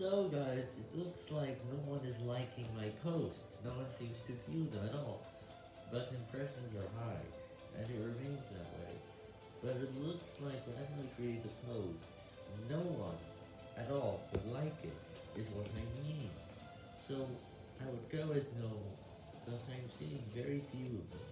So guys, it looks like no one is liking my posts, no one seems to view them at all, but impressions are high, and it remains that way. But it looks like whenever I create a post, no one at all would like it, is what I mean. So, I would go as no, but I'm seeing very few of them.